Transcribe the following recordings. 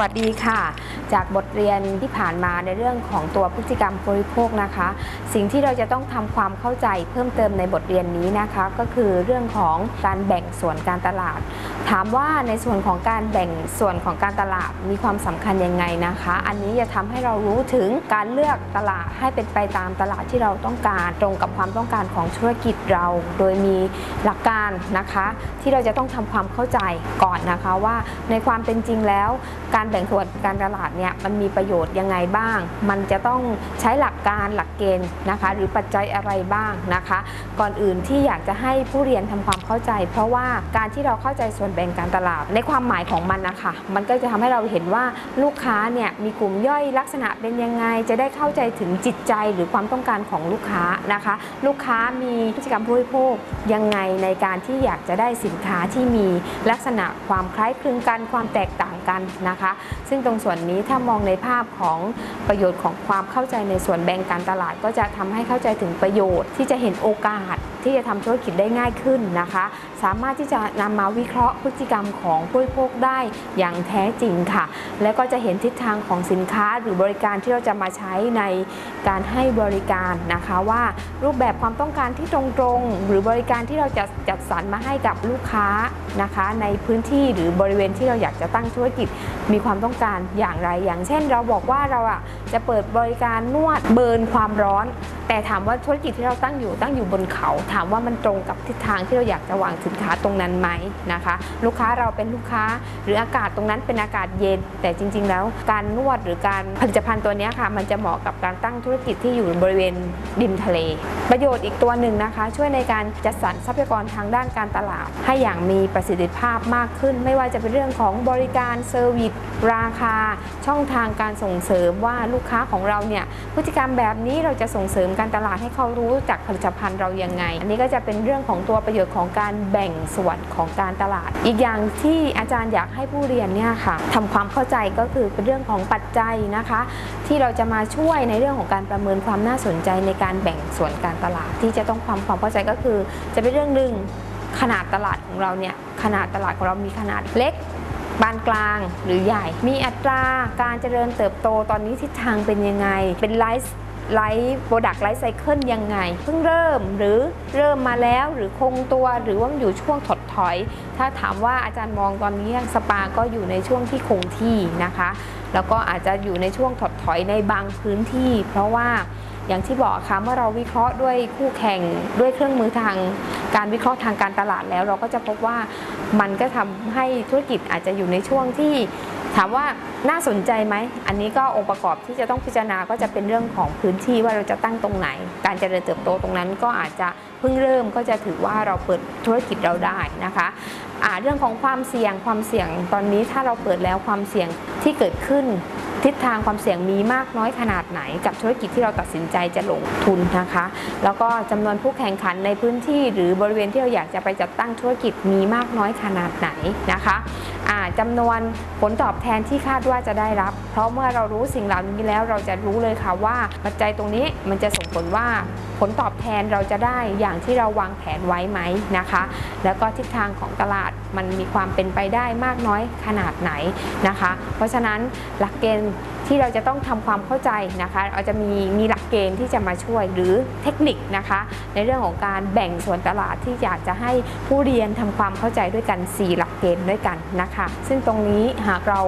วัสดีค่ะ จากบทเรียนที่ผ่านมาในเรื่องของตัวพฤติกรรมบริโภคนะคะ สิ่งที่เราจะต้องทำความเข้าใจเพิ่มเติมในบทเรียนนี้นะคะ ก็คือเรื่องของการแบ่งส่วนการตลาด ถามว่าในส่วนของการแบ่งส่วนของการตลาดมีความสำคัญยังไงนะคะ อันนี้จะทำให้เรารู้ถึงการเลือกตลาดให้เป็นไปตามตลาดที่เราต้องการตรงกับความต้องการของธุรกิจเรา โดยมีหลักการนะคะ ที่เราจะต้องทำความเข้าใจก่อนนะคะว่าในความเป็นจริงแล้ว การแบ่งส่วนการตลาดเนี่ยมันมีประโยชน์ยังไงบ้าง มันจะต้องใช้หลักการหลักเกณฑ์นะคะ หรือปัจจัยอะไรบ้างนะคะ ก่อนอื่นที่อยากจะให้ผู้เรียนทำความเข้าใจ เพราะว่าการที่เราเข้าใจส่วนแบ่งการตลาด ในความหมายของมันนะคะมันก็จะทำให้เราเห็นว่าลูกค้าเนี่ยมีกลุ่มย่อยลักษณะเป็นยังไง จะได้เข้าใจถึงจิตใจหรือความต้องการของลูกค้านะคะ ลูกค้ามีพฤติกรรมผู้บริโภคยังไงในการที่อยากจะได้สินค้าที่มีลักษณะความคล้ายคลึงกันความแตกต่าง กันนะคะ ซึ่งตรงส่วนนี้ถ้ามองในภาพของประโยชน์ของความเข้าใจในส่วนแบ่งการตลาด ก็จะทำให้เข้าใจถึงประโยชน์ ที่จะเห็นโอกาสที่จะทำธุรกิจได้ง่ายขึ้นนะคะ สามารถที่จะนำมาวิเคราะห์พฤติกรรมของผู้บริโภคได้อย่างแท้จริงค่ะ แล้วก็จะเห็นทิศทางของสินค้าหรือบริการที่เราจะมาใช้ในการให้บริการนะคะว่ารูปแบบความต้องการที่ตรงๆ หรือบริการที่เราจะจัดสรรมาให้กับลูกค้านะคะ ในพื้นที่หรือบริเวณที่เราอยากจะตั้งธุรกิจมีความต้องการอย่างไร อย่างเช่น เราบอกว่าเราอะจะเปิดบริการนวดเบิร์นความร้อนแต่ถามว่าธุรกิจที่เราตั้งอยู่ตั้งอยู่บนเขา ถามว่ามันตรงกับทิศทางที่เราอยากจะวางสินค้าตรงนั้นไหมนะคะ ลูกค้าเราเป็นลูกค้า หรืออากาศตรงนั้นเป็นอากาศเย็น แต่จริง ๆ แล้วการนวดหรือการผลิตภัณฑ์ตัวนี้ค่ะ มันจะเหมาะกับการตั้งธุรกิจที่อยู่บริเวณริมทะเล ประโยชน์อีกตัวหนึ่งนะคะ ช่วยในการจัดสรรทรัพยากรทางด้านการตลาด ให้อย่างมีประสิทธิภาพมากขึ้น ไม่ว่าจะเป็นเรื่องของบริการเซอร์วิสราคา ช่องทางการส่งเสริมว่าลูกค้าของเราเนี่ยพฤติกรรมแบบนี้เราจะส่งเสริมการตลาดให้เขารู้จากผลิตภัณฑ์เรายังไง อันนี้ก็จะเป็นเรื่องของตัวประโยชน์ของการแบ่งส่วนของการตลาด อีกอย่างที่อาจารย์อยากให้ผู้เรียนเนี่ยค่ะทำความเข้าใจก็คือเป็นเรื่องของปัจจัยนะคะ ที่เราจะมาช่วยในเรื่องของการประเมินความน่าสนใจในการแบ่งส่วนการตลาด ที่จะต้องความความเข้าใจก็คือ จะเป็นเรื่องหนึ่งขนาดตลาดของเราเนี่ยขนาดตลาดของเรามีขนาดเล็กปานกลางหรือใหญ่ มีอัตราการเจริญเติบโตตอนนี้ทิศทางเป็นยังไง เป็น life life product life cycle ยังไง เพิ่งเริ่มหรือเริ่มมาแล้วหรือคงตัวหรือว่ามันอยู่ช่วงถดถอย ถ้าถามว่าอาจารย์มองตอนนี้สปาก็อยู่ในช่วงที่คงที่นะคะ แล้วก็อาจจะอยู่ในช่วงถดถอยในบางพื้นที่ เพราะว่าอย่างที่บอกค่ะเมื่อเราวิเคราะห์ด้วยคู่แข่งด้วยเครื่องมือทางการวิเคราะห์ทางการตลาดแล้ว เราก็จะพบว่ามันก็ทำให้ธุรกิจอาจจะอยู่ในช่วงที่ ถามว่าน่าสนใจไหม อันนี้ก็องค์ประกอบที่จะต้องพิจารณาก็จะเป็นเรื่องของพื้นที่ว่าเราจะตั้งตรงไหน การเจริญเติบโตตรงนั้นก็อาจจะเพิ่งเริ่มก็จะถือว่าเราเปิดธุรกิจเราได้นะคะอ่าเรื่องของความเสี่ยงความเสี่ยงตอนนี้ถ้าเราเปิดแล้วความเสี่ยงที่เกิดขึ้นทิศทางความเสี่ยงมีมากน้อยขนาดไหน กับธุรกิจที่เราตัดสินใจจะลงทุนนะคะ แล้วก็จำนวนผู้แข่งขันในพื้นที่ หรือบริเวณที่เราอยากจะไปจัดตั้งธุรกิจมีมากน้อยขนาดไหนนะคะ จำนวนผลตอบแทนที่คาดว่าจะได้รับ เพราะเมื่อเรารู้สิ่งเหล่านี้แล้วเราจะรู้เลยค่ะว่าปัจจัยตรงนี้มันจะส่งผลว่าผลตอบแทนเราจะได้อย่างที่เราวางแผนไว้ไหมนะคะ แล้วก็ทิศทางของตลาดมันมีความเป็นไปได้มากน้อยขนาดไหนนะคะ เพราะฉะนั้นหลักเกณฑ์ ที่เราจะต้องทำความเข้าใจนะคะเราจะมีมีหลักเกณฑ์ที่จะมาช่วยหรือเทคนิคนะคะ ในเรื่องของการแบ่งส่วนตลาดที่อยากจะให้ผู้เรียนทำความเข้าใจด้วยกัน 4 หลักเกณฑ์ด้วยกันนะคะ ซึ่งตรงนี้หากเรา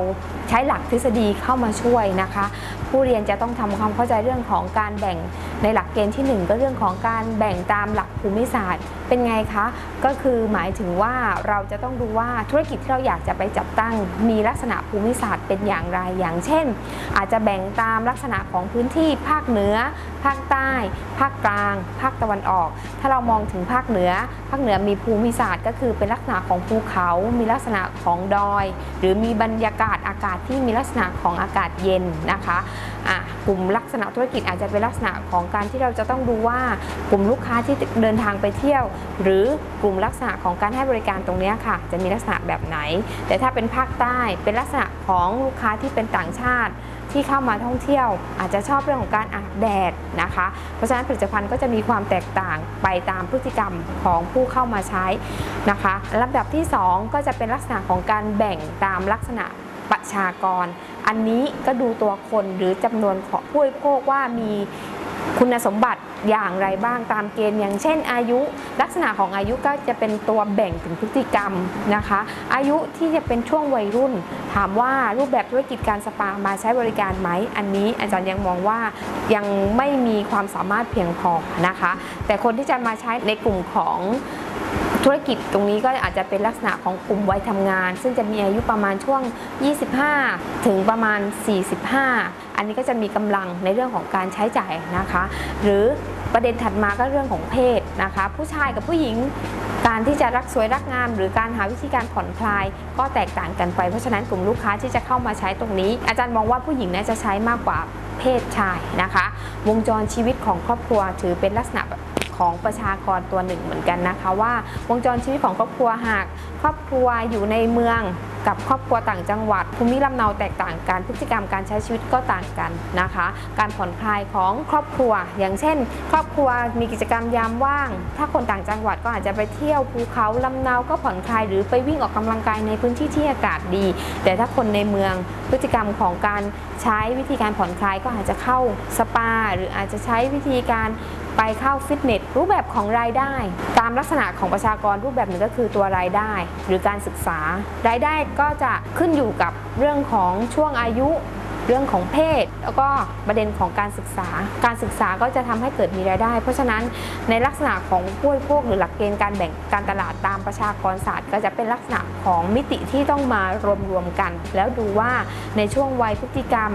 ใช้หลักทฤษฎีเข้ามาช่วยนะคะ ผู้เรียนจะต้องทำความเข้าใจเรื่องของการแบ่งในหลักเกณฑ์ที่ 1 ก็เรื่องของการแบ่งตามหลักภูมิศาสตร์ เป็นไงคะ ก็คือหมายถึงว่าเราจะต้องดูว่าธุรกิจที่เราอยากจะไปจัดตั้ง มีลักษณะภูมิศาสตร์เป็นอย่างไรอย่างเช่นอาจจะแบ่งตามลักษณะของพื้นที่ภาคเหนือ ภาคใต้ ภาคกลาง ภาคตะวันออก ถ้าเรามองถึงภาคเหนือ ภาคเหนือมีภูมิศาสตร์ ก็คือเป็นลักษณะของภูเขา มีลักษณะของดอย หรือมีบรรยากาศอากาศที่มีลักษณะของอากาศเย็นนะคะะกลุ่มลักษณะธุรกิจอาจจะเป็นลักษณะของการที่เราจะต้องดูว่ากลุ่มลูกค้าที่เดินทางไปเที่ยว หรือกลุ่มลักษณะของการให้บริการตรงนี้ค่ะ จะมีลักษณะแบบไหน แต่ถ้าเป็นภาคใต้เป็นลักษณะของลูกค้าที่เป็นต่างชาติ ที่เข้ามาท่องเที่ยว อาจจะชอบเรื่องของการอาบแดดนะคะ เพราะฉะนั้นผลิตภัณฑ์ก็จะมีความแตกต่างไปตามพฤติกรรมของผู้เข้ามาใช้นะคะลำดับที่ 2 ก็จะเป็นลักษณะของการแบ่งตามลักษณะประชากร อันนี้ก็ดูตัวคนหรือจำนวนของผู้บริโภคว่ามีคุณสมบัติ อย่างไรบ้างตามเกณฑ์อย่างเช่นอายุ ลักษณะของอายุก็จะเป็นตัวแบ่งถึงพฤติกรรมนะคะ อายุที่จะเป็นช่วงวัยรุ่น ถามว่ารูปแบบธุรกิจการสปามาใช้บริการไหมอันนี้อาจารย์ยังมองว่ายังไม่มีความสามารถเพียงพอนะคะ แต่คนที่จะมาใช้ในกลุ่มของ ธุรกิจตรงนี้ก็อาจจะเป็นลักษณะของกลุ่มวัยทำงาน ซึ่งจะมีอายุประมาณช่วง 25 ถึงประมาณ 45 อันนี้ก็จะมีกำลังในเรื่องของการใช้จ่ายนะคะ หรือประเด็นถัดมาก็เรื่องของเพศนะคะ ผู้ชายกับผู้หญิงการที่จะรักสวยรักงาม หรือการหาวิธีการผ่อนคลาย ก็แตกต่างกันไปเพราะฉะนั้นกลุ่มลูกค้าที่จะเข้ามาใช้ตรงนี้ อาจารย์มองว่าผู้หญิงน่าจะใช้มากกว่าเพศชายนะคะ วงจรชีวิตของครอบครัวถือเป็นลักษณะ ของประชากรตัวหนึ่งเหมือนกันนะคะ ว่าวงจรชีวิตของครอบครัวหาก ครอบครัวอยู่ในเมืองกับครอบครัวต่างจังหวัด ภูมิลำเนาแตกต่างกันพฤติกรรมการใช้ชีวิตก็ต่างกันนะคะ การผ่อนคลายของครอบครัว อย่างเช่น ครอบครัวมีกิจกรรมยามว่าง ถ้าคนต่างจังหวัดก็อาจจะไปเที่ยวภูเขาลำเนาก็ผ่อนคลายหรือไปวิ่งออกกำลังกายในพื้นที่ที่อากาศดี แต่ถ้าคนในเมืองพฤติกรรมของการใช้วิธีการผ่อนคลายก็อาจจะเข้าสปา หรืออาจจะใช้วิธีการ ไปเข้าฟิตเนสรูปแบบของรายได้ ตามลักษณะของประชากรรูปแบบหนึ่งก็คือตัวรายได้ หรือการศึกษา รายได้ก็จะขึ้นอยู่กับเรื่องของช่วงอายุ เรื่องของเพศ แล้วก็ประเด็นของการศึกษา การศึกษาก็จะทำให้เกิดมีรายได้ เพราะฉะนั้นในลักษณะของผู้บริโภคหรือหลักเกณฑ์การแบ่งการตลาดตามประชากรศาสตร์ ก็จะเป็นลักษณะของมิติที่ต้องมารวมรวมๆกัน แล้วดูว่าในช่วงวัยพฤติกรรม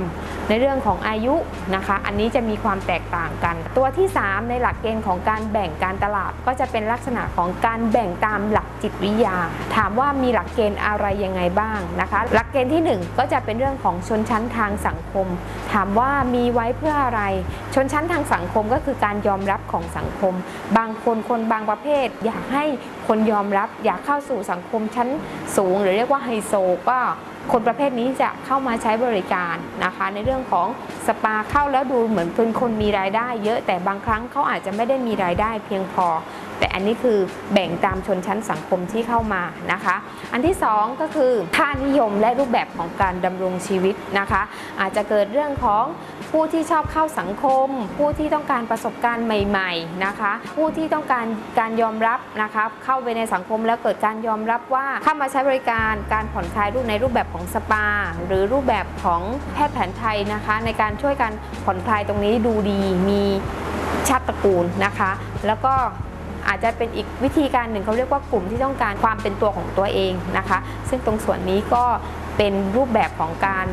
ในเรื่องของอายุนะคะ อันนี้จะมีความแตกต่างกัน ตัวที่ 3 ในหลักเกณฑ์ของการแบ่งการตลาด ก็จะเป็นลักษณะของการแบ่งตามหลักจิตวิทยา ถามว่ามีหลักเกณฑ์อะไรยังไงบ้างนะคะ หลักเกณฑ์ทีหนึ่1 ก็จะเป็นเรื่องของชนชั้นทางสังคม ถามว่ามีไว้เพื่ออะไร ชนชั้นทางสังคมก็คือการยอมรับของสังคม บางคนคนบางประเภท อยากให้คนยอมรับ อยากเข้าสู่สังคมชั้นสูง หรือเรียกว่าไฮโซก็คนประเภทนี้จะเข้ามาใช้บริการนะคะ ในเรื่องของสปาเข้าแล้วดูเหมือนเป็นคนมีรายได้ เยอะแต่บางครั้งเขาอาจจะไม่ได้มีรายได้เพียงพอ แต่อันนี้คือแบ่งตามชนชั้นสังคมที่เข้ามานะคะ อันที่สองก็คือค่านิยมและรูปแบบของการดำรงชีวิตนะคะ อาจจะเกิดเรื่องของผู้ที่ชอบเข้าสังคม ผู้ที่ต้องการประสบการณ์ใหม่ๆนะคะ ผู้ที่ต้องการการยอมรับนะคะเข้าไปในสังคมแล้วเกิดการยอมรับว่าเข้ามาใช้บริการการผ่อนคลายรูปในรูปแบบของสปา หรือรูปแบบของแพทย์แผนไทยนะคะ ในการช่วยการผ่อนคลายตรงนี้ดูดีมีชาติตระกูลนะคะ แล้วก็ อาจจะเป็นอีกวิธีการหนึ่งเขาเรียกว่ากลุ่มที่ต้องการความเป็นตัวของตัวเองนะคะ ซึ่งตรงส่วนนี้ก็เป็นรูปแบบของการ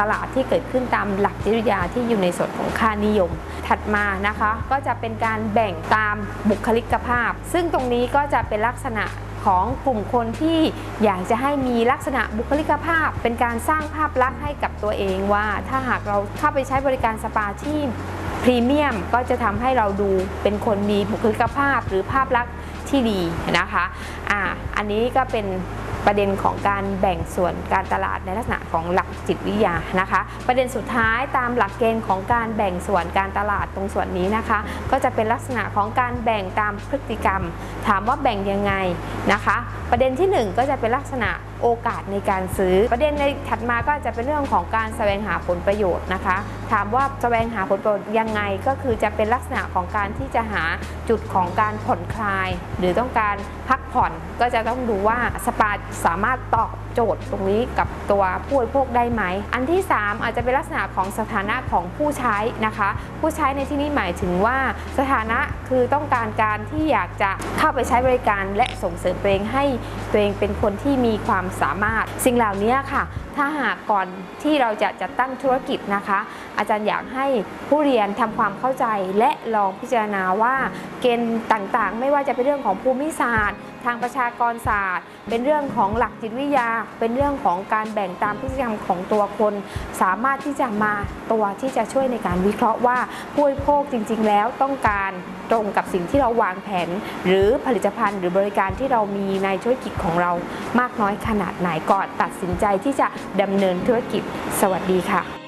ตลาดที่เกิดขึ้นตามหลักจิตวิทยาที่อยู่ในส่วนของค่านิยม ถัดมานะคะก็จะเป็นการแบ่งตามบุคลิกภาพ ซึ่งตรงนี้ก็จะเป็นลักษณะของกลุ่มคนที่อยากจะให้มีลักษณะบุคลิกภาพ เป็นการสร้างภาพลักษณ์ให้กับตัวเองว่า ถ้าหากเราเข้าไปใช้บริการสปาที่ พรีเมียมก็จะทำให้เราดูเป็นคนมีบุคลิกภาพหรือภาพลักษณ์ที่ดีนะคะอ่าอันนี้ก็เป็นประเด็นของการแบ่งส่วนการตลาดในลักษณะของหลักจิตวิทยานะคะ ประเด็นสุดท้ายตามหลักเกณฑ์ของการแบ่งส่วนการตลาดตรงส่วนนี้นะคะ ก็จะเป็นลักษณะของการแบ่งตามพฤติกรรม ถามว่าแบ่งยังไงนะคะ ประเด็นที่หนึ่งก็จะเป็นลักษณะโอกาสในการซื้อ ประเด็นในถัดมาก็จะเป็นเรื่องของการแสวงหาผลประโยชน์นะคะ ถามว่าแสวงหาผลประโยชน์ยังไงก็คือจะเป็นลักษณะของการที่จะหาจุดของการผ่อนคลาย หรือต้องการพักผ่อนก็จะต้องดูว่าสปาสามารถตอบ โจทย์ตรงนี้กับตัวผู้บริโภคได้ไหม อันที่ 3 อาจจะเป็นลักษณะของสถานะของผู้ใช้นะคะ ผู้ใช้ในที่นี้หมายถึงว่าสถานะคือต้องการการที่อยากจะเข้าไปใช้บริการ และส่งเสริมตัวเองให้ตัวเองเป็นคนที่มีความสามารถ สิ่งเหล่านี้ค่ะ ถ้าหากก่อนที่เราจะจัดตั้งธุรกิจนะคะ อาจารย์อยากให้ผู้เรียนทำความเข้าใจและลองพิจารณาว่าเกณฑ์ต่างๆ ไม่ว่าจะเป็นเรื่องของภูมิศาสตร์ ทางประชากรศาสตร์ เป็นเรื่องของหลักจิตวิทยา เป็นเรื่องของการแบ่งตามพฤติกรรมของตัวคน สามารถที่จะมาตัวที่จะช่วยในการวิเคราะห์ว่าผู้บริโภคจริง ๆ แล้วต้องการตรงกับสิ่งที่เราวางแผน หรือผลิตภัณฑ์หรือบริการที่เรามีในธุรกิจของเรามากน้อยขนาดไหนก่อนตัดสินใจที่จะดำเนินธุรกิจ สวัสดีค่ะ